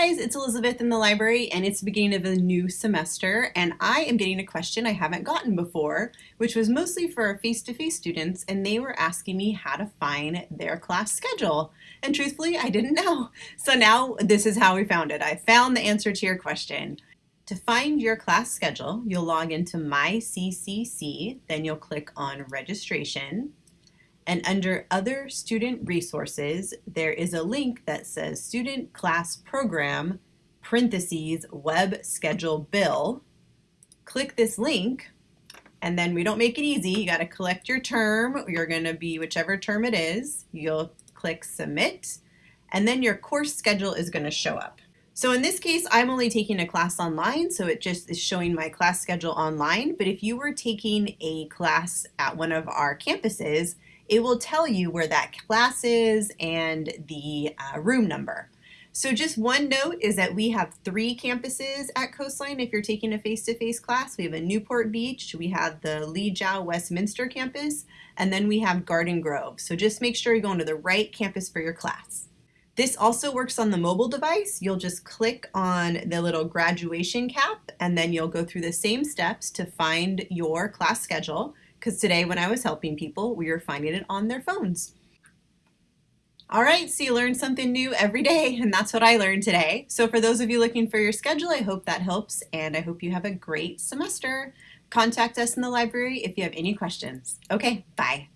guys, it's Elizabeth in the library and it's the beginning of a new semester and I am getting a question I haven't gotten before, which was mostly for face-to-face -face students and they were asking me how to find their class schedule. And truthfully, I didn't know. So now this is how we found it. I found the answer to your question. To find your class schedule, you'll log into MyCCC, then you'll click on registration. And under Other Student Resources, there is a link that says Student Class Program, parentheses, Web Schedule Bill. Click this link, and then we don't make it easy. You got to collect your term. You're going to be whichever term it is. You'll click Submit, and then your course schedule is going to show up. So in this case, I'm only taking a class online, so it just is showing my class schedule online. But if you were taking a class at one of our campuses, it will tell you where that class is and the uh, room number. So just one note is that we have three campuses at Coastline if you're taking a face-to-face -face class. We have a Newport Beach, we have the Le-Jao Westminster campus, and then we have Garden Grove. So just make sure you're going to the right campus for your class. This also works on the mobile device. You'll just click on the little graduation cap and then you'll go through the same steps to find your class schedule because today when I was helping people, we were finding it on their phones. All right, so you learn something new every day, and that's what I learned today. So for those of you looking for your schedule, I hope that helps, and I hope you have a great semester. Contact us in the library if you have any questions. Okay, bye.